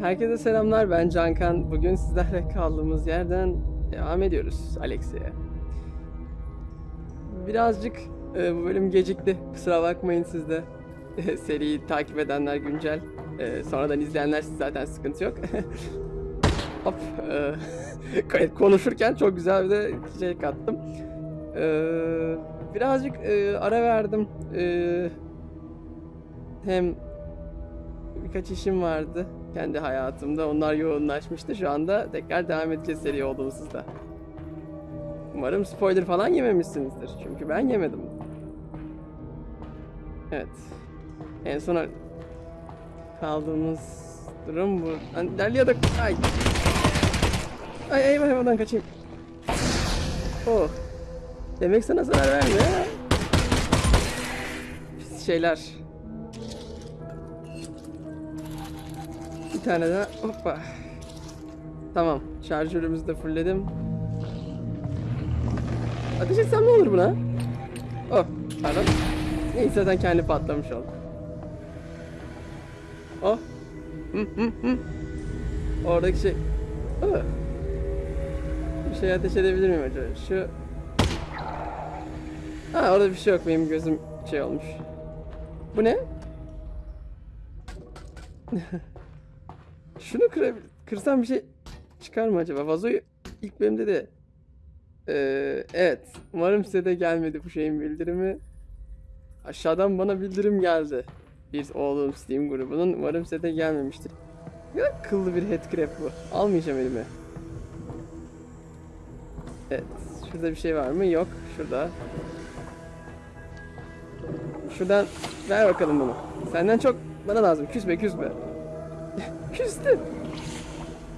Herkese selamlar ben Cankan. Bugün sizlerle kaldığımız yerden devam ediyoruz Alexia. Birazcık e, bu bölüm gecikti. Kusura bakmayın siz de. Seriyi takip edenler güncel. E, sonradan izleyenler siz zaten sıkıntı yok. Hop. e, konuşurken çok güzel bir de şey kattım. E, birazcık e, ara verdim. E, hem birkaç işim vardı kendi hayatımda. Onlar yoğunlaşmıştı. Şu anda tekrar devam edeceğiz seri olduğumuzda. Umarım spoiler falan yememişsinizdir. Çünkü ben yemedim. Evet. En sona kaldığımız durum bu. Hani ilerliyorduk. Ay. Ay eyvah eyvahdan kaçayım. Oh. Demek sana zarar vermiyor ha. Şeyler. Bir tane daha. Hoppa. Tamam. Şarjörümüzü de fullledim. Ateş etsem ne olur buna? Oh. Pardon. Neyse zaten kendi patlamış oldu. Oh. Hı hı. Oradaki şey. Oh. Bir şey ateş edebilir miyim acaba? Şu. Ha orada bir şey yok. Benim gözüm şey olmuş. Bu ne? Şunu kırabil kırsam bir şey çıkar mı acaba? Vazoyu ilk bölümde de Ee, evet. Umarım size de gelmedi bu şeyin bildirimi. Aşağıdan bana bildirim geldi. Bir oğlum Steam grubunun. Umarım size de gelmemiştir. Ne kadar kıllı bir headcrab bu. Almayacağım elime. Evet. Şurada bir şey var mı? Yok. Şurada. Şuradan ver bakalım bunu. Senden çok bana lazım. Küsme küsme. Küstü.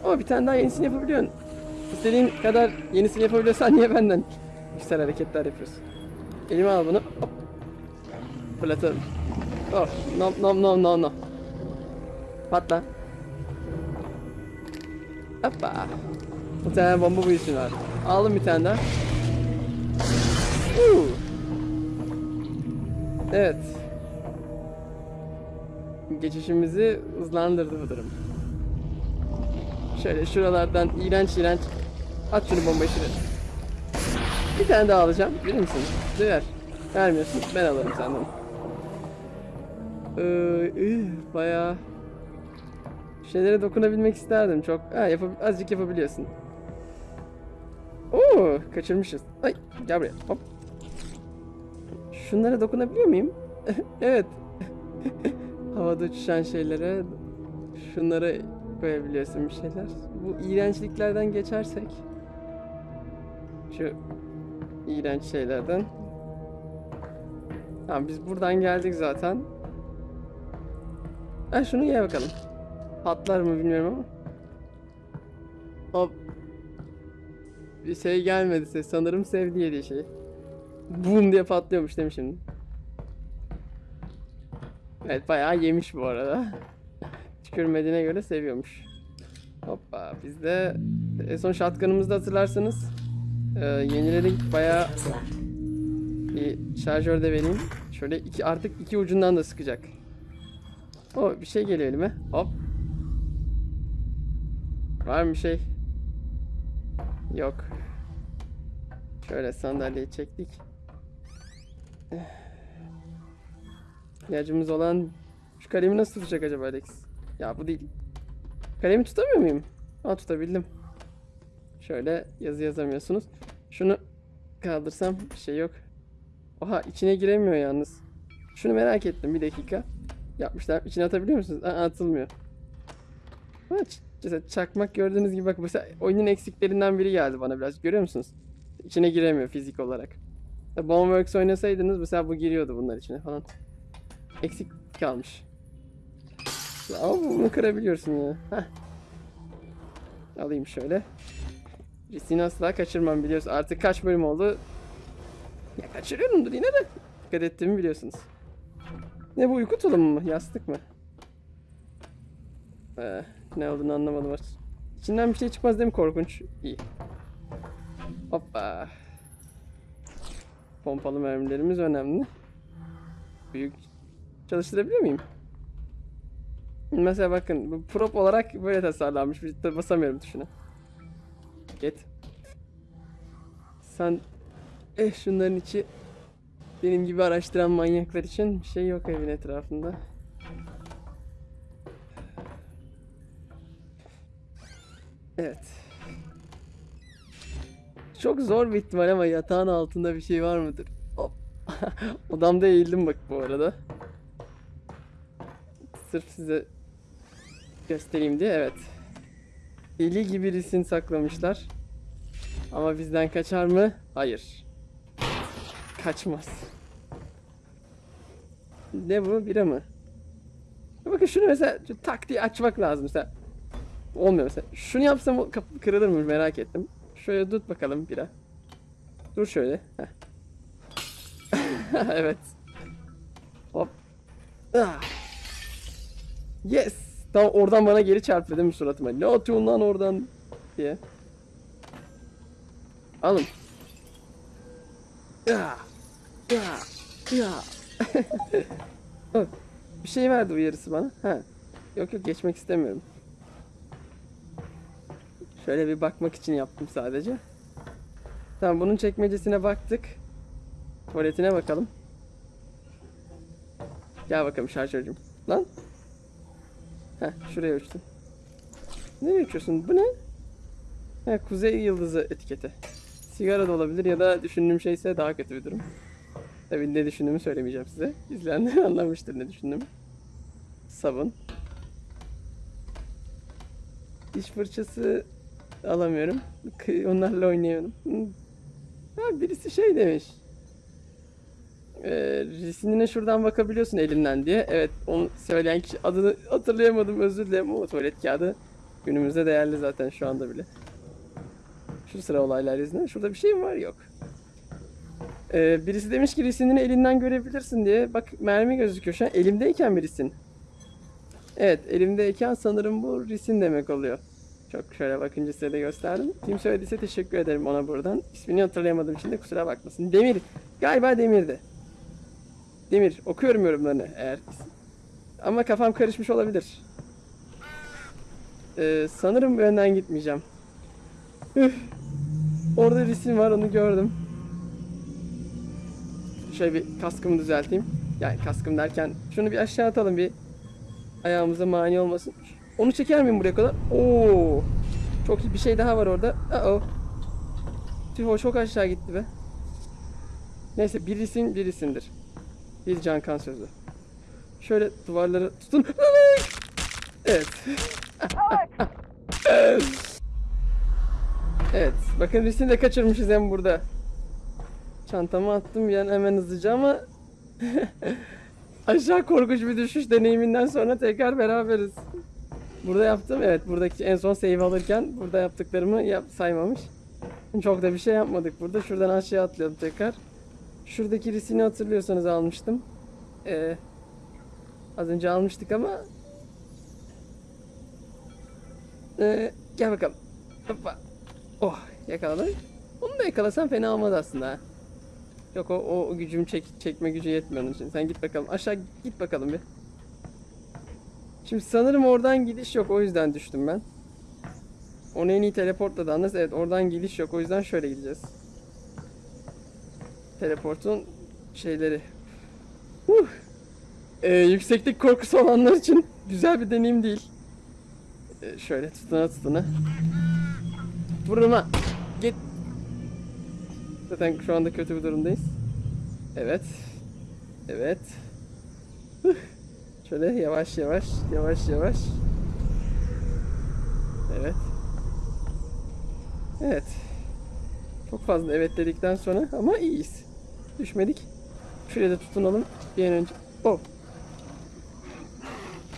Ama bir tane daha yenisini yapabiliyorsun. İstediğin kadar yenisini yapabiliyorsan niye benden güzel hareketler yapıyorsun? Elime al bunu. Hop. Fırlatalım. Oh. Nom nom nom nom nom. Patla. Hoppa. Bir tane bomba işin var. Aldım bir tane daha. Uuu. Evet. Geçişimizi hızlandırdı bu durum. Şöyle şuralardan iğrenç iğrenç at şunu bombayı şuraya. Bir tane daha alacağım. Bilir misin? Ver. Vermiyorsun. Ben alırım senden. Ee, bayağı şeylere dokunabilmek isterdim çok. Ha, yapab azıcık yapabiliyorsun. Oo, kaçırmışız. Ay, gel buraya. Hop. Şunlara dokunabiliyor muyum? evet. Havada uçuşan şeylere şunlara koyabiliyorsun bir şeyler. Bu iğrençliklerden geçersek şu iğrenç şeylerden Tamam biz buradan geldik zaten. Ha şunu ye bakalım. Patlar mı bilmiyorum ama. Hop. Bir şey gelmedi ses. Sanırım sevdi yediği şey. Boom diye patlıyormuş değil mi şimdi? Evet bayağı yemiş bu arada. Tükürmediğine göre seviyormuş. Hoppa biz de en son shotgun'ımızda hatırlarsanız e, yeniledik bayağı bir şarjör de vereyim. Şöyle iki artık iki ucundan da sıkacak. O bir şey geliyor elime. Hop. Var mı şey? Yok. Şöyle sandalyeyi çektik. İhtiyacımız olan şu kalemi nasıl tutacak acaba Alex? Ya bu değil. Kalemi tutamıyor muyum? Aa tutabildim. Şöyle yazı yazamıyorsunuz. Şunu kaldırsam bir şey yok. Oha içine giremiyor yalnız. Şunu merak ettim bir dakika. Yapmışlar. İçine atabiliyor musunuz? Aa, atılmıyor. Ha, mesela çakmak gördüğünüz gibi bak mesela oyunun eksiklerinden biri geldi bana biraz. Görüyor musunuz? İçine giremiyor fizik olarak. Boneworks oynasaydınız mesela bu giriyordu bunlar içine falan. Eksik kalmış. Ama bunu kırabiliyorsun ya. Heh. Alayım şöyle. Riskini asla kaçırmam biliyorsun. Artık kaç bölüm oldu? Ya kaçırıyorumdur yine de. Dikkat ettiğimi biliyorsunuz. Ne bu uyku tulumu mu? Yastık mı? Ee, ne olduğunu anlamadım artık. İçinden bir şey çıkmaz değil mi korkunç? İyi. Hoppa. Pompalı mermilerimiz önemli. Büyük çalıştırabiliyor muyum? Mesela bakın prop olarak böyle tasarlanmış. Bir basamıyorum tuşuna. Git. Sen eh şunların içi benim gibi araştıran manyaklar için bir şey yok evin etrafında. Evet. Çok zor bir ihtimal ama yatağın altında bir şey var mıdır? Hop. Odamda eğildim bak bu arada. Sırf size göstereyim diye evet. Deli gibi risin saklamışlar. Ama bizden kaçar mı? Hayır. Kaçmaz. Ne bu? Bira mı? Bakın şunu mesela şu tak diye açmak lazım mesela. Olmuyor mesela. Şunu yapsam kapı kırılır mı merak ettim. Şöyle tut bakalım bira. Dur şöyle. Evet. Hop. Ah. Yes. Tam oradan bana geri çarptı değil mi suratıma? Ne atıyorsun lan oradan diye. Alın. Ya. Ya. Ya. Bir şey verdi uyarısı bana. Ha. Yok yok geçmek istemiyorum. Şöyle bir bakmak için yaptım sadece. Tamam bunun çekmecesine baktık. Tuvaletine bakalım. Gel bakalım şarjörcüm. Lan. Heh şuraya uçtum. Nereye uçuyorsun? Bu ne? Ha, kuzey yıldızı etiketi. Sigara da olabilir ya da düşündüğüm şeyse daha kötü bir durum. Tabii ne düşündüğümü söylemeyeceğim size. İzleyenler anlamıştır ne düşündüğümü. Sabun. Diş fırçası alamıyorum. Onlarla oynayamıyorum. Ha birisi şey demiş. Ee, resimine şuradan bakabiliyorsun elinden diye. Evet onu söyleyen kişi adını hatırlayamadım özür dilerim ama tuvalet kağıdı günümüzde değerli zaten şu anda bile. Şu sıra olaylar yüzünden. Şurada bir şey mi var? Yok. Ee, birisi demiş ki resimini elinden görebilirsin diye. Bak mermi gözüküyor şu an. Elimdeyken bir resim. Evet elimdeyken sanırım bu resim demek oluyor. Çok şöyle bakınca size de gösterdim. Kim söylediyse teşekkür ederim ona buradan. İsmini hatırlayamadığım için de kusura bakmasın. Demir. Galiba Demir'di. Demir. Okuyorum yorumlarını eğer. Ama kafam karışmış olabilir. Ee, sanırım bu yönden gitmeyeceğim. Üf. Orada resim var onu gördüm. Şöyle bir kaskımı düzelteyim. Yani kaskım derken şunu bir aşağı atalım bir ayağımıza mani olmasın. Onu çeker miyim buraya kadar? Oo. Çok iyi bir şey daha var orada. Uh oh. Tüh o çok aşağı gitti be. Neyse birisin birisindir. Bir can kan sözü. Şöyle duvarları tutun. Evet. evet. Bakın risini de kaçırmışız hem burada. Çantamı attım bir an hemen hızlıca ama aşağı korkunç bir düşüş deneyiminden sonra tekrar beraberiz. Burada yaptım evet buradaki en son save alırken burada yaptıklarımı yap saymamış. Çok da bir şey yapmadık burada. Şuradan aşağı atlayalım tekrar. Şuradaki risini hatırlıyorsanız almıştım. Ee, az önce almıştık ama ee, gel bakalım. Hoppa. Oh yakaladım. Onu da yakalasam fena olmaz aslında. Yok o, o, gücüm çek, çekme gücü yetmiyor onun için. Sen git bakalım. Aşağı git bakalım bir. Şimdi sanırım oradan gidiş yok. O yüzden düştüm ben. Onu en iyi teleportla da. Evet oradan gidiş yok. O yüzden şöyle gideceğiz. Teleportun şeyleri. Huh. Ee, yükseklik korkusu olanlar için güzel bir deneyim değil. Ee, şöyle tutuna tutuna. Vurma. Git. Zaten şu anda kötü bir durumdayız. Evet. Evet. Şöyle yavaş yavaş, yavaş yavaş. Evet. Evet. Çok fazla evet dedikten sonra ama iyiyiz. Düşmedik. Şuraya da tutunalım bir an önce. Oh.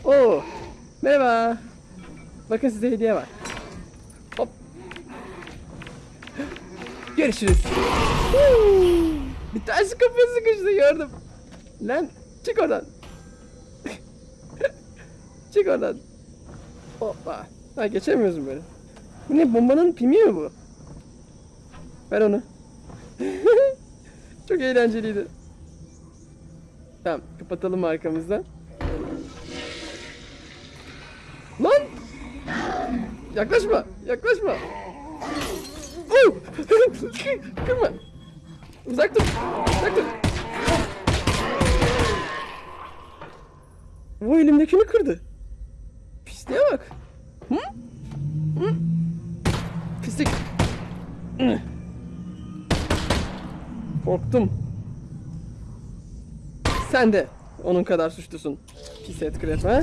Oh. Merhaba. Bakın size hediye var. Hop. Görüşürüz. Bir tanesi kapıya sıkıştı gördüm. Lan çık oradan. çık oradan. Hoppa. Ha geçemiyoruz böyle? Bu ne bombanın pimi mi bu? Ver onu. Çok eğlenceliydi. Tamam kapatalım arkamızdan. Lan! Yaklaşma! Yaklaşma! Oh! Kırma! Uzak dur! Uzak dur! Bu elimdekini kırdı. Pisliğe bak. Korktum. Sen de onun kadar suçlusun. Pis et ha?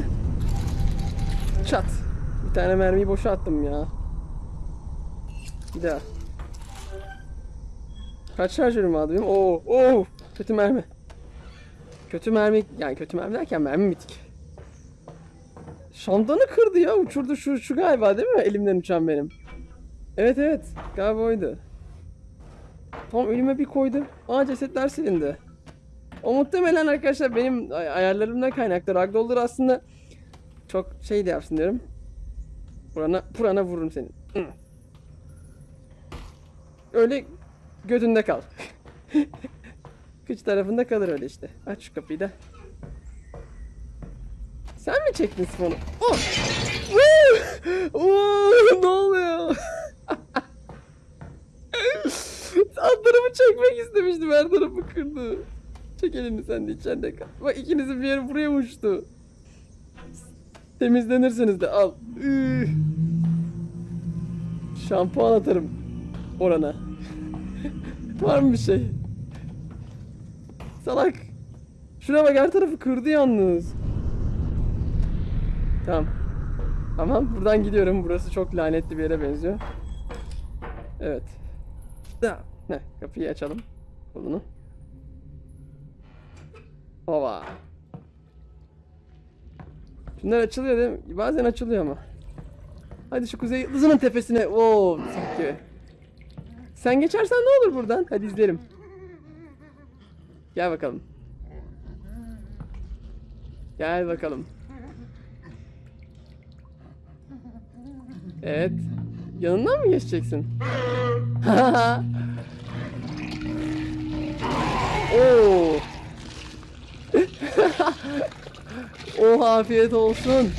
Çat. Bir tane mermiyi boşa attım ya. Bir daha. Kaç şarjörüm vardı benim? Oo, oo, kötü mermi. Kötü mermi, yani kötü mermi derken mermi bitik. Şamdanı kırdı ya, uçurdu şu, şu galiba değil mi? Elimden uçan benim. Evet evet, galiba oydu. Tam önüme bir koydu. Aa cesetler silindi. O muhtemelen arkadaşlar benim ay- ayarlarımdan kaynaklı. Ragdoll'ları aslında çok şey de yapsın diyorum. Burana, burana vururum senin. Hı. Öyle götünde kal. Kıç tarafında kalır öyle işte. Aç şu kapıyı da. Sen mi çektin sifonu? Oh! Ne oluyor? Alt çekmek istemiştim. Her tarafı. Çek elini sen de içeride kal. Bak ikinizin bir yeri buraya uçtu. Temizlenirsiniz de al. Üh. Şampuan atarım orana. Var mı bir şey? Salak. Şuna bak her tarafı kırdı yalnız. Tamam. Tamam buradan gidiyorum. Burası çok lanetli bir yere benziyor. Evet. Da. Ne? Kapıyı açalım. Kolunu. Ova. Şunlar açılıyor değil mi? Bazen açılıyor ama. Hadi şu kuzey yıldızının tepesine. Oo, sanki. Sen geçersen ne olur buradan? Hadi izleyelim. Gel bakalım. Gel bakalım. Evet. Yanından mı geçeceksin? Oo. oh afiyet olsun.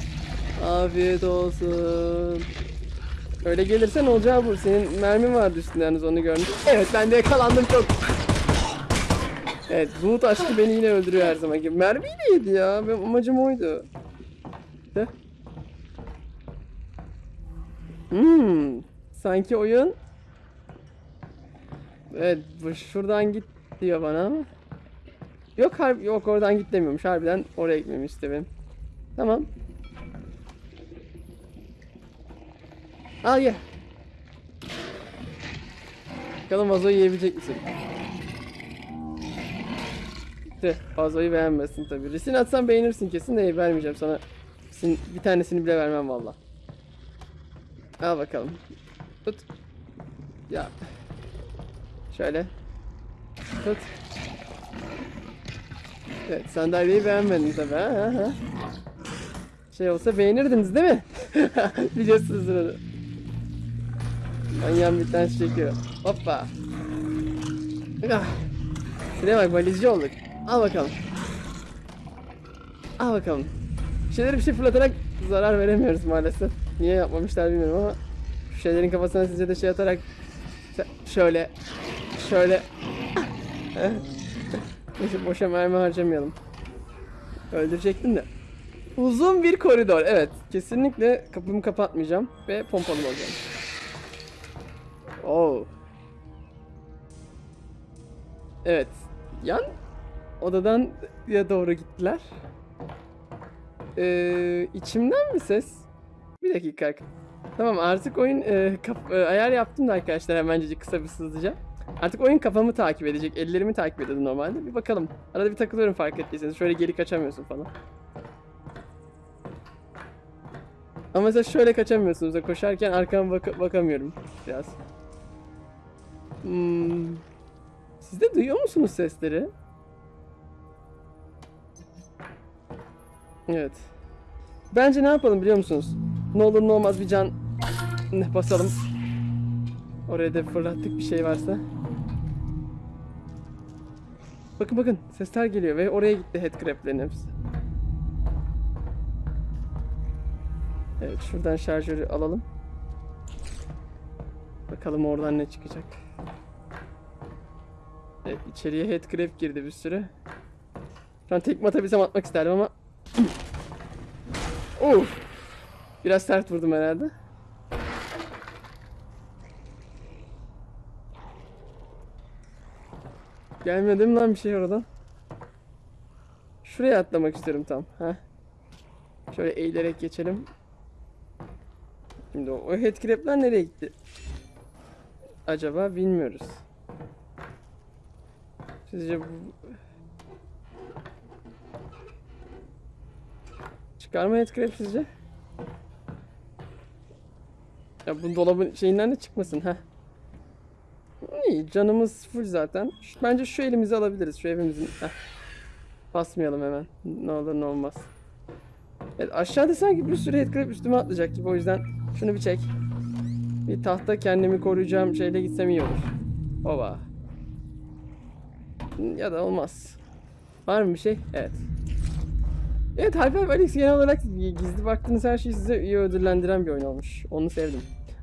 Afiyet olsun. Öyle gelirsen olacağı bu. Senin mermin vardı üstünde yalnız onu görmüş. Evet ben de yakalandım çok. Evet bulut aşkı beni yine öldürüyor her zaman gibi. Mermiyi de yedi ya. Benim amacım oydu. Hmm. Sanki oyun Evet şuradan git diyor bana ama. Yok harbi yok oradan git demiyormuş. Harbiden oraya gitmemi istiyor benim. Tamam. Al ye. Bakalım vazoyu yiyebilecek misin? De, vazoyu beğenmesin tabi. Resin atsan beğenirsin kesin de vermeyeceğim sana. Bir tanesini bile vermem valla. Al bakalım. Tut. Ya. Şöyle. Tut. Evet sandalyeyi beğenmedin tabi ha, ha, ha. Şey olsa beğenirdiniz değil mi? Biliyorsunuz onu. Manyağın bir tanesi çekiyor. Hoppa. Ah. Şuraya bak valizci olduk. Al bakalım. Al bakalım. Şeyleri bir şey fırlatarak zarar veremiyoruz maalesef. Niye yapmamışlar bilmiyorum ama şu şeylerin kafasına sizce de şey atarak şöyle şöyle Neyse boşa mermi harcamayalım. Öldürecektim de. Uzun bir koridor. Evet. Kesinlikle kapımı kapatmayacağım ve pompalı olacağım. Oo. Evet. Yan odadan ya doğru gittiler. Ee, içimden mi ses? Bir dakika. Tamam artık oyun e, kap- e, ayar yaptım da arkadaşlar hemencecik kısa bir hızlıca. Artık oyun kafamı takip edecek. Ellerimi takip ediyordu normalde. Bir bakalım. Arada bir takılıyorum fark ettiyseniz. Şöyle geri kaçamıyorsun falan. Ama mesela şöyle kaçamıyorsunuz koşarken arkama baka- bakamıyorum biraz. Hmm. Siz de duyuyor musunuz sesleri? Evet. Bence ne yapalım biliyor musunuz? Ne olur ne olmaz bir can ne basalım. Oraya da fırlattık bir şey varsa. Bakın bakın sesler geliyor ve oraya gitti headcrab'lerin hepsi. Evet şuradan şarjörü alalım. Bakalım oradan ne çıkacak. Evet içeriye headcrab girdi bir sürü. Şu an tekme atabilsem atmak isterdim ama... Uf! Biraz sert vurdum herhalde. Gelmedi mi lan bir şey oradan? Şuraya atlamak istiyorum tam. Ha. Şöyle eğilerek geçelim. Şimdi o, o headcrab'ler nereye gitti? Acaba bilmiyoruz. Sizce bu... Çıkar mı headcrab sizce? Ya bu dolabın şeyinden de çıkmasın ha. İyi canımız full zaten. Bence şu elimizi alabiliriz. Şu evimizin. Heh. Basmayalım hemen. Ne olur ne olmaz. Evet aşağıda sanki bir sürü headcrab üstüme atlayacak gibi o yüzden şunu bir çek. Bir tahta kendimi koruyacağım şeyle gitsem iyi olur. Ova. Ya da olmaz. Var mı bir şey? Evet. Evet Half-Life Alyx genel olarak gizli baktığınız her şeyi size iyi ödüllendiren bir oyun olmuş. Onu sevdim.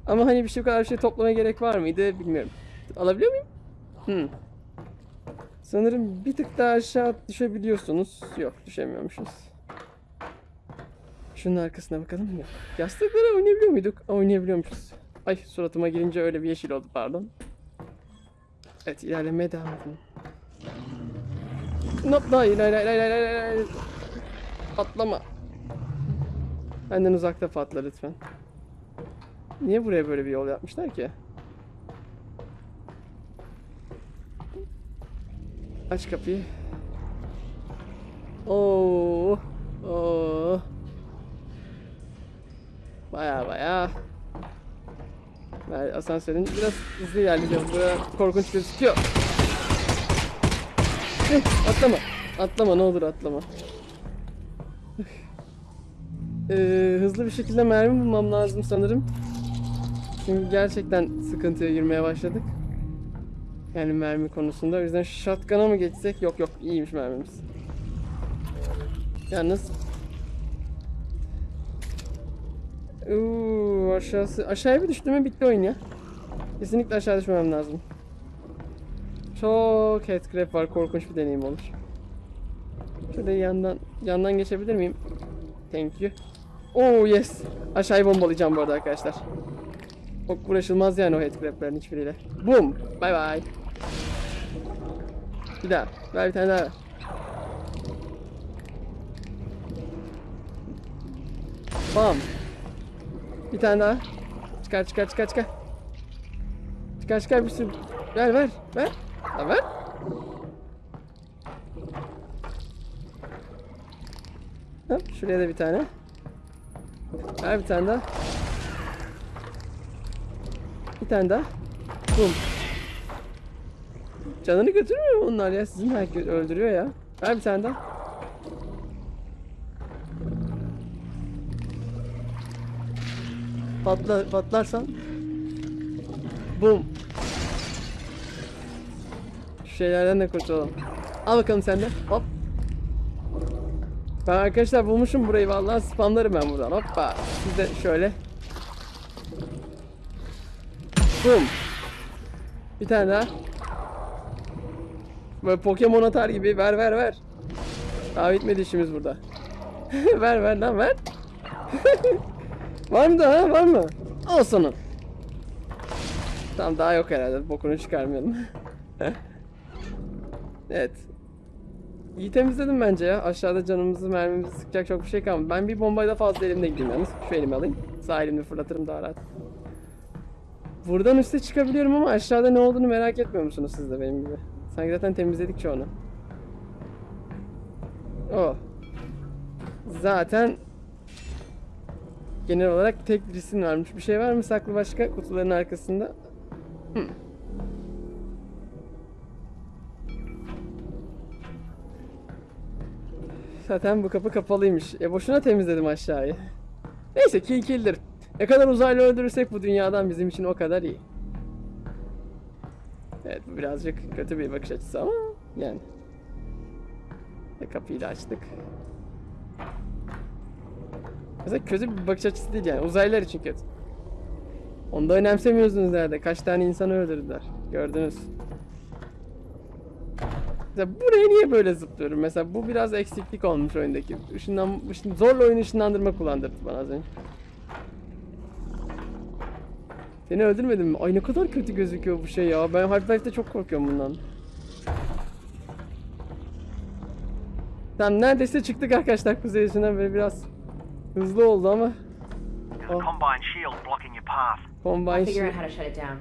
Ama hani bir şey bu kadar bir şey toplamaya gerek var mıydı bilmiyorum. Alabiliyor muyum? Hmm. Sanırım bir tık daha aşağı düşebiliyorsunuz. Yok düşemiyormuşuz. Şunun arkasına bakalım mı? Yastıklara oynayabiliyor muyduk? Oynayabiliyormuşuz. Ay suratıma girince öyle bir yeşil oldu pardon. Evet ilerlemeye devam edelim. Nop hayır hayır hayır hayır hayır hayır, hayır. Patlama. Benden uzakta patla lütfen. Niye buraya böyle bir yol yapmışlar ki? Aç kapıyı. Oo. Oo. Baya baya. Yani asansörün biraz hızlı ilerleyeceğiz. Buraya korkunç gözüküyor. Eh, atlama. Atlama ne olur atlama. Ee, hızlı bir şekilde mermi bulmam lazım sanırım. Çünkü gerçekten sıkıntıya girmeye başladık. Yani mermi konusunda. O yüzden shotgun'a mı geçsek? Yok yok iyiymiş mermimiz. Yalnız Uuu aşağısı aşağıya bir düştüm mü bitti oyun ya. Kesinlikle aşağı düşmemem lazım. Çok headcrab var korkunç bir deneyim olur. Şöyle yandan yandan geçebilir miyim? Thank you. Oh yes. Aşağıyı bombalayacağım bu arada arkadaşlar. Çok uğraşılmaz yani o headcrab'lerin hiçbiriyle. Boom. Bye bye. Bir daha. Ver bir tane daha. ver. Bam. Bir tane daha. Çıkar çıkar çıkar çıkar. Çıkar çıkar bir sürü. Ver ver ver. Ha, ver. Hop, şuraya da bir tane. Ver bir tane daha. Bir tane daha. Bum. Canını götürmüyor mu onlar ya? Sizin herkes öldürüyor ya. Ver bir tane daha. Patla, patlarsan. Bum. Şu şeylerden de kurtulalım. Al bakalım sen de. Hop. Ben arkadaşlar bulmuşum burayı vallahi spamlarım ben buradan. Hoppa. Siz de şöyle. Bum. Bir tane daha. Böyle Pokemon atar gibi ver ver ver. Daha bitmedi işimiz burada. ver ver lan ver. var mı daha var mı? Al sana. Tamam daha yok herhalde. Bokunu çıkarmayalım. evet. İyi temizledim bence ya. Aşağıda canımızı mermimizi sıkacak çok bir şey kalmadı. Ben bir bombayla fazla elimde gideyim yalnız. Şu elimi alayım. Sağ elimle fırlatırım daha rahat. Buradan üste çıkabiliyorum ama aşağıda ne olduğunu merak etmiyor musunuz siz de benim gibi? Sanki zaten temizledik çoğunu. O. Zaten genel olarak tek bir isim varmış. Bir şey var mı saklı başka kutuların arkasında? Hmm. Zaten bu kapı kapalıymış. E boşuna temizledim aşağıyı. Neyse kill. Ne kadar uzaylı öldürürsek bu dünyadan bizim için o kadar iyi. Evet birazcık kötü bir bakış açısı ama yani. Ve kapıyı da açtık. Mesela kötü bir bakış açısı değil yani uzaylılar için kötü. Onu da önemsemiyorsunuz nerede. Kaç tane insanı öldürdüler. Gördünüz. Mesela buraya niye böyle zıplıyorum? Mesela bu biraz eksiklik olmuş oyundaki. Işınlan, ışın, zorla oyun ışınlandırma kullandırdı bana az önce. Seni öldürmedim mi? Ay ne kadar kötü gözüküyor bu şey ya. Ben Half-Life'de çok korkuyorum bundan. Tamam neredeyse çıktık arkadaşlar kuzey yüzünden böyle biraz hızlı oldu ama Oh. combine shield blocking your path. Combine Figure out shi- how to shut it down.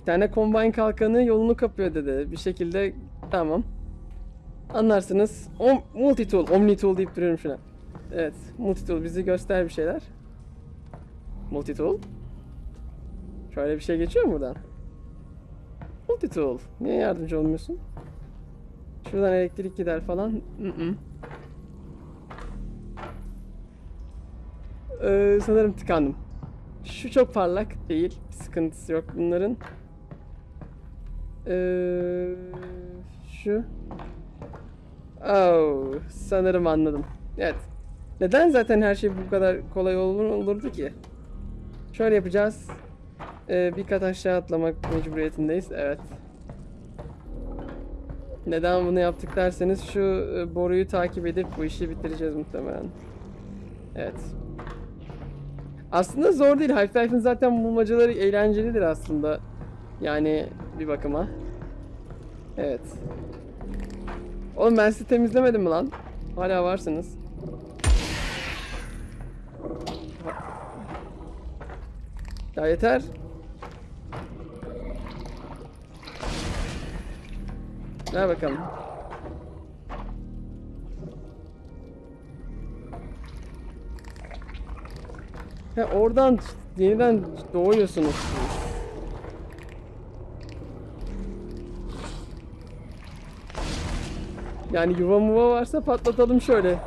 bir tane Combine kalkanı yolunu kapıyor dedi. Bir şekilde tamam. Anlarsınız. Om, multi-tool, omni-tool deyip duruyorum şuna. Evet, multi-tool bizi göster bir şeyler. Multi-tool. Şöyle bir şey geçiyor mu buradan? Multi-tool. Niye yardımcı olmuyorsun? Şuradan elektrik gider falan. Mm-mm. Ee, sanırım tıkandım. Şu çok parlak değil. Sıkıntısı yok bunların. Ee, şu. Oh, sanırım anladım. Evet. Neden zaten her şey bu kadar kolay olur, olurdu ki? Şöyle yapacağız. Ee, bir kat aşağı atlamak mecburiyetindeyiz. Evet. Neden bunu yaptık derseniz şu e, boruyu takip edip bu işi bitireceğiz muhtemelen. Evet. Aslında zor değil. Half-Life'in zaten bulmacaları eğlencelidir aslında. Yani bir bakıma. Evet. Oğlum ben sizi temizlemedim mi lan? Hala varsınız. Ya yeter. Ver bakalım. He oradan yeniden doğuyorsunuz. Yani yuva muva varsa patlatalım şöyle.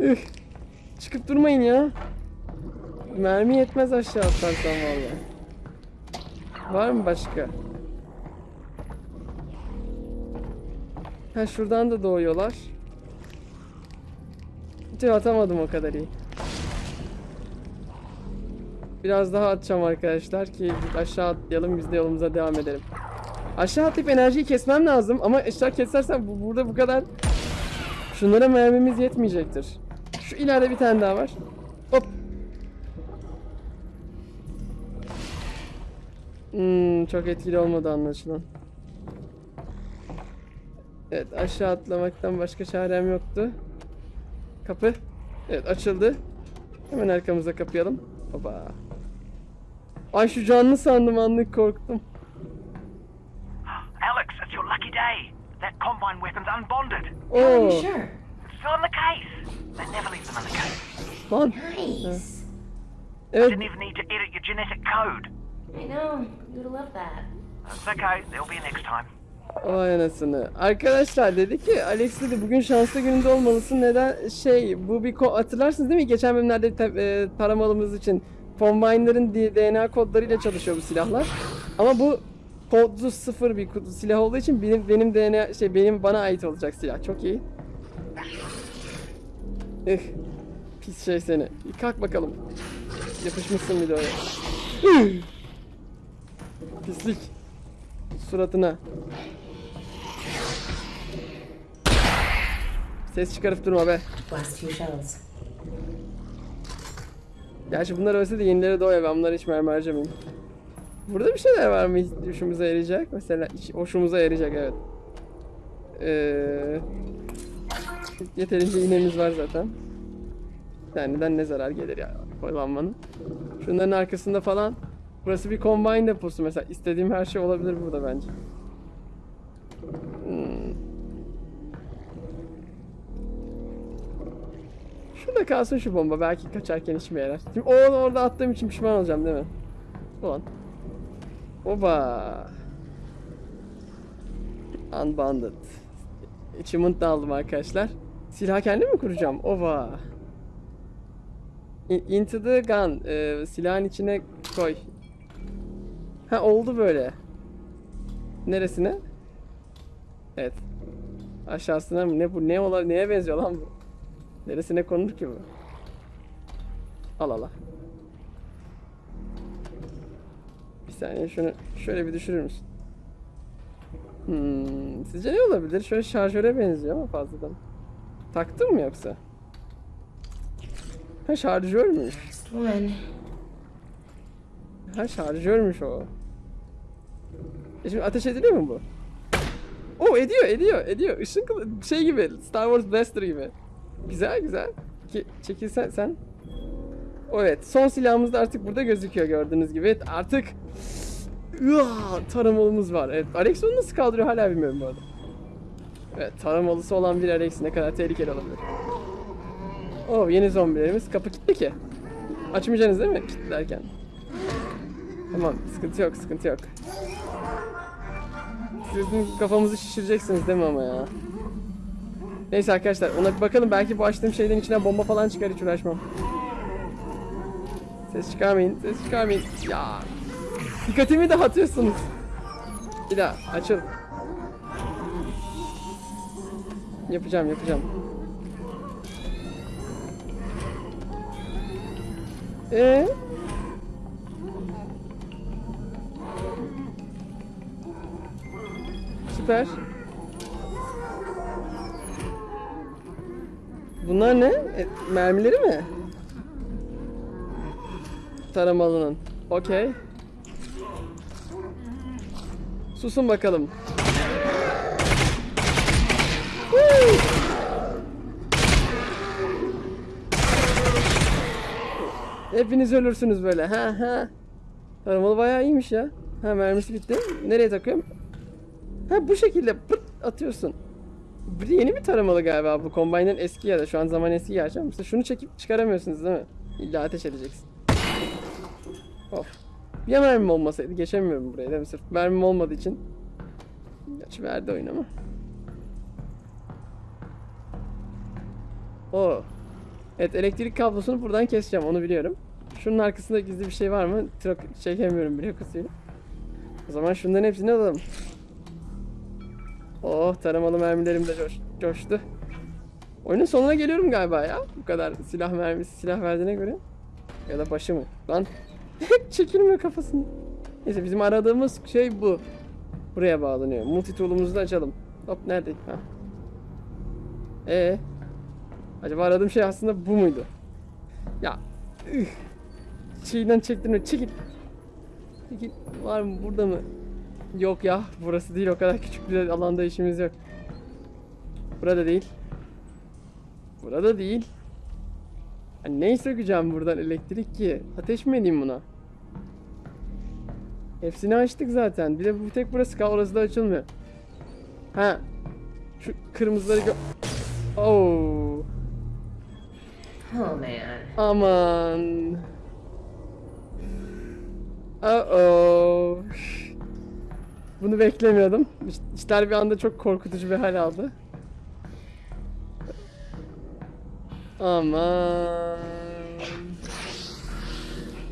Üh. Çıkıp durmayın ya. Mermi yetmez aşağı atarsam vallahi. Var mı başka? Ha şuradan da doğuyorlar. Tüh atamadım o kadar iyi. Biraz daha atacağım arkadaşlar ki aşağı atlayalım biz de yolumuza devam edelim. Aşağı atlayıp enerjiyi kesmem lazım ama aşağı kesersem bu, burada bu kadar şunlara mermimiz yetmeyecektir. Şu ileride bir tane daha var. Hop. Hmm, çok etkili olmadı anlaşılan. Evet aşağı atlamaktan başka çarem yoktu. Kapı. Evet açıldı. Hemen arkamıza kapayalım. Baba. Ay şu canlı sandım anlık korktum. Alex, it's your lucky day. That combine weapon's unbonded. How are you sure? It's still in the case. They never leave them in the case. Lan. Nice. Evet. Didn't even need to edit your genetic code. I know. You'd love that. It's okay. There'll be a next time. Vay anasını. Arkadaşlar dedi ki Alex dedi bugün şanslı gününde olmalısın. Neden? Şey bu bir hatırlarsınız değil mi? Geçen bölümlerde e, taramalımız için Combine'ların D- DNA kodlarıyla çalışıyor bu silahlar. Ama bu kodlu sıfır bir kutu silah olduğu için benim benim DNA şey benim bana ait olacak silah. Çok iyi. Ih. Pis şey seni. Kalk bakalım. Yapışmışsın bir de oraya. Pislik. Suratına. Ses çıkarıp durma be. Gerçi bunlar ölse de yenileri doğuyor. Ben bunları hiç mermi harcamayayım. Burada bir şeyler var mı hoşumuza yarayacak? Mesela hoşumuza yarayacak evet. Ee, yeterince iğnemiz var zaten. Bir taneden ne zarar gelir ya kullanmanın. Şunların arkasında falan. Burası bir combine deposu mesela. istediğim her şey olabilir burada bence. Şurada kalsın şu bomba. Belki kaçarken işime yarar. Şimdi o orada attığım için pişman olacağım değil mi? Ulan. Oba. Unbounded. Achievement da aldım arkadaşlar. Silah kendim mi kuracağım? In- Into the gun. Ee, silahın içine koy. Ha oldu böyle. Neresine? Evet. Aşağısına mı? Ne bu? Ne ola neye benziyor lan bu? Neresine konur ki bu? Al al al. saniye şunu şöyle bir düşürür müsün? Hmm, sizce ne olabilir? Şöyle şarjöre benziyor ama fazladan. Taktın mı yoksa? Ha şarjörmüş. One. Ha şarjörmüş o. E şimdi ateş ediliyor mu bu? O ediyor, ediyor, ediyor. Işın şey gibi, Star Wars Blaster gibi. Güzel, güzel. Ki çekilsen sen. Evet, son silahımız da artık burada gözüküyor gördüğünüz gibi. Evet, artık taramalımız var. Evet, Alex onu nasıl kaldırıyor hala bilmiyorum bu arada. Evet, taramalısı olan bir Alex ne kadar tehlikeli olabilir. Oh, yeni zombilerimiz. Kapı kilitli ki. Açmayacaksınız değil mi kilitlerken? Tamam, sıkıntı yok, sıkıntı yok. Sizin kafamızı şişireceksiniz değil mi ama ya? Neyse arkadaşlar, ona bir bakalım. Belki bu açtığım şeyden içine bomba falan çıkar, hiç uğraşmam. Ses çıkarmayın, ses çıkarmayın. Ya, dikkatimi dağıtıyorsunuz. Bir daha, açıl. Yapacağım, yapacağım. Ee? Süper. Bunlar ne? E, mermileri mi? Taramalının. Okey. Susun bakalım. Hepiniz ölürsünüz böyle. Ha ha. Taramalı bayağı iyiymiş ya. Ha mermisi bitti. Nereye takıyorum? Ha bu şekilde pırt atıyorsun. Bu yeni bir taramalı galiba bu. Combine'ın eski ya da şu an zaman eski gerçi ama mesela şunu çekip çıkaramıyorsunuz değil mi? İlla ateş edeceksin. Of. Ya mermim olmasaydı geçemiyorum burayı değil mi? Sırf mermim olmadığı için. Gerçi verdi oyun ama. Oo. Evet elektrik kablosunu buradan keseceğim onu biliyorum. Şunun arkasında gizli bir şey var mı? Trak çekemiyorum bile kusuyla. O zaman şunların hepsini alalım. Oh taramalı mermilerim de coş, coştu. Oyunun sonuna geliyorum galiba ya. Bu kadar silah mermisi silah verdiğine göre. Ya da başı mı? Lan çekilmiyor kafasını. Neyse bizim aradığımız şey bu. Buraya bağlanıyor. Multi tool'umuzu da açalım. Hop nerede? Ha. Ee, acaba aradığım şey aslında bu muydu? Ya üh. Şeyden çektim çekil. Çekil. Var mı burada mı? Yok ya burası değil o kadar küçük bir alanda işimiz yok. Burada değil. Burada değil. Ha, neyi sökeceğim buradan elektrik ki? Ateş mi edeyim buna? Hepsini açtık zaten. Bir de bu tek burası kal orası da açılmıyor. Ha. Şu kırmızıları gö... Oh. Oh man. Aman. Uh-oh. Bunu beklemiyordum. İş- İşler bir anda çok korkutucu bir hal aldı. Aman.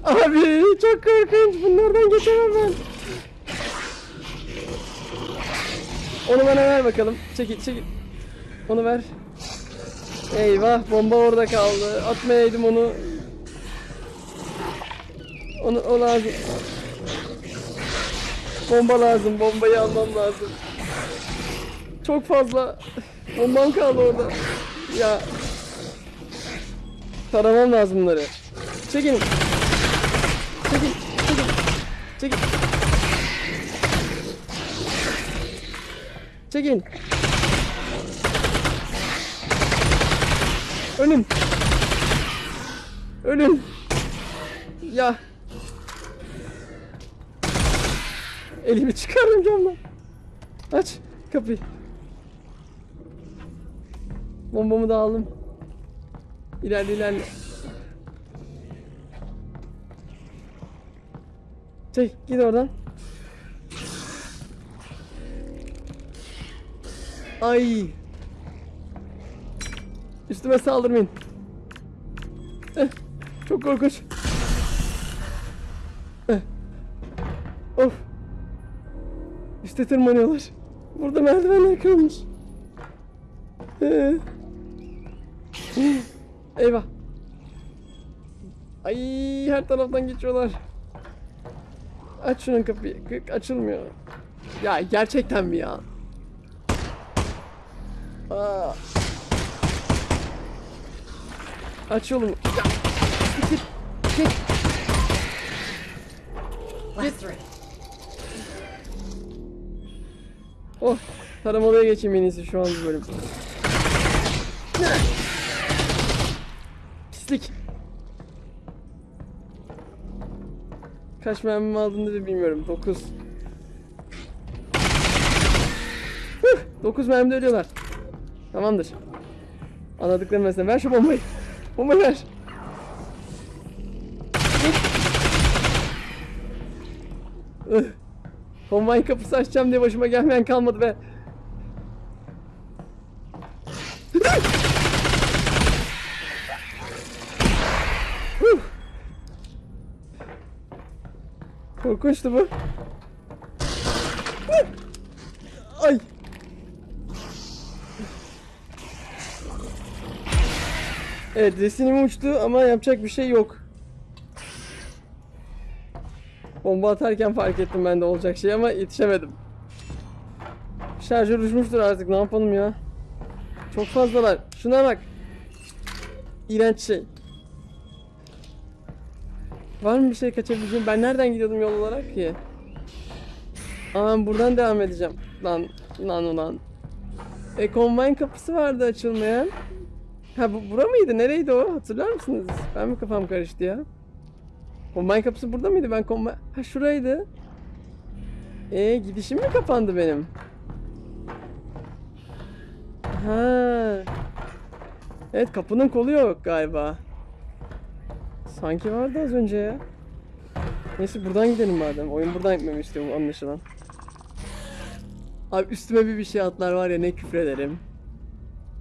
Abi çok korkunç. Bunlardan geçemem ben. Onu bana ver bakalım. Çekil çekil. Onu ver. Eyvah bomba orada kaldı. Atmayaydım onu. Onu o lazım. Bomba lazım. Bombayı almam lazım. Çok fazla bombam kaldı orada. Ya. Taramam lazım bunları. Çekin. Çekin. Çekin. Çekin. Çekin. Ölün. Ölün. Ya. Elimi çıkardım camdan. Aç kapıyı. Bombamı da aldım. İlerle ilerle. Çek git oradan. Ay. Üstüme saldırmayın. Eh, çok korkunç. Üste tırmanıyorlar. Burada merdivenler kalmış. Ee. Eyvah. Ay her taraftan geçiyorlar. Aç şunun kapıyı. Kık açılmıyor. Ya gerçekten mi ya? Aa. Aç yolumu. Ya. Git. Git. Last Oh. Taramalıya geçeyim en iyisi şu an bu bölüm. Pislik. Kaç mermimi aldın dedi bilmiyorum. 9. 9 mermide ölüyorlar. Tamamdır. Anladıklarım mesela. Ver şu bombayı. Bombayı ver. Ih. Kombine kapısı açacağım diye başıma gelmeyen kalmadı be. Korkunçtu bu. Ay. Evet resinim uçtu ama yapacak bir şey yok. Bomba atarken fark ettim ben de olacak şey ama yetişemedim. Şarjör uçmuştur artık ne yapalım ya. Çok fazlalar. Şuna bak. İğrenç şey. Var mı bir şey kaçabileceğim? Ben nereden gidiyordum yol olarak ki? Aa buradan devam edeceğim. Lan lan ulan. E combine kapısı vardı açılmayan. Ha bu bura mıydı? Nereydi o? Hatırlar mısınız? Ben mi kafam karıştı ya? Combine kapısı burada mıydı? Ben combine... Ha şuraydı. E gidişim mi kapandı benim? Ha. Evet kapının kolu yok galiba. Sanki vardı az önce ya. Neyse buradan gidelim madem. Oyun buradan gitmemi istiyor anlaşılan. Abi üstüme bir bir şey atlar var ya ne küfrederim.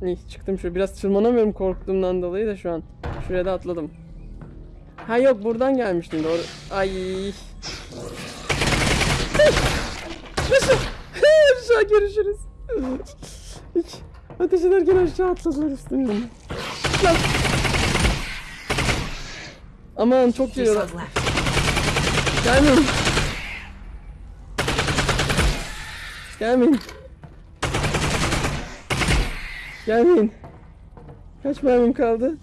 İyi çıktım şöyle biraz tırmanamıyorum korktuğumdan dolayı da şu an. Şuraya da atladım. Ha yok buradan gelmiştim doğru. Ay. Aşağı. aşağı görüşürüz. Hiç. Ateş ederken aşağı atladılar üstümden. Lan. Aman çok geliyorlar. Gelmeyin. Gelmeyin. Gelmeyin. Kaç mermim kaldı?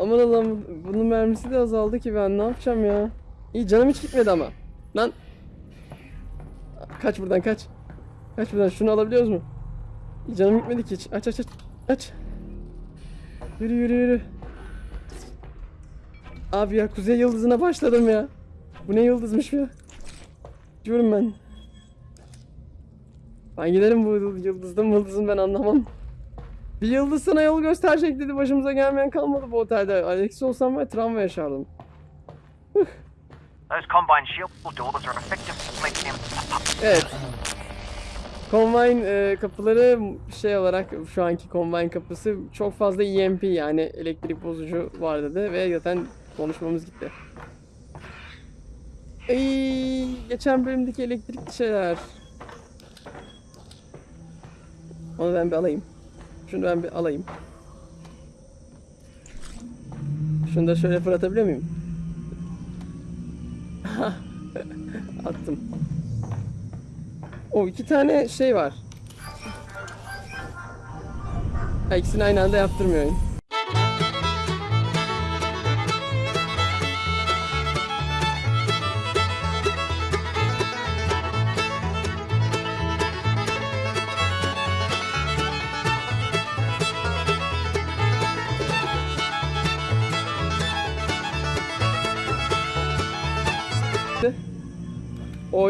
Aman Allah'ım bunun mermisi de azaldı ki ben ne yapacağım ya? İyi canım hiç gitmedi ama. Lan. Kaç buradan kaç. Kaç buradan şunu alabiliyoruz mu? İyi canım gitmedi ki hiç. Aç aç aç. Aç. Yürü yürü yürü. Abi ya kuzey yıldızına başladım ya. Bu ne yıldızmış ya? Diyorum ben. Ben giderim bu yıldızdan yıldızın ben anlamam. Bir yıldız sana yol gösterecek dedi başımıza gelmeyen kalmadı bu otelde. Alex olsam var travma yaşardım. Evet. Combine e, kapıları şey olarak şu anki Combine kapısı çok fazla EMP yani elektrik bozucu var dedi ve zaten konuşmamız gitti. Ey, geçen bölümdeki elektrikli şeyler. Onu ben bir alayım. Şunu ben bir alayım. Şunu da şöyle fırlatabiliyor muyum? Attım. O iki tane şey var. Ha, ikisini aynı anda yaptırmıyor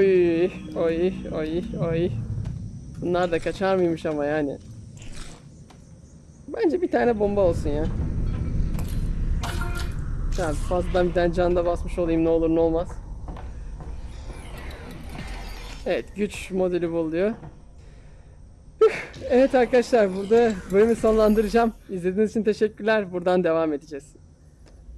Oy, oy, oy, oy. Bunlar da kaçar mıymış ama yani. Bence bir tane bomba olsun ya. Ya fazladan bir tane can da basmış olayım ne olur ne olmaz. Evet güç modeli bul diyor. Üf, Evet arkadaşlar burada bölümü sonlandıracağım. İzlediğiniz için teşekkürler. Buradan devam edeceğiz.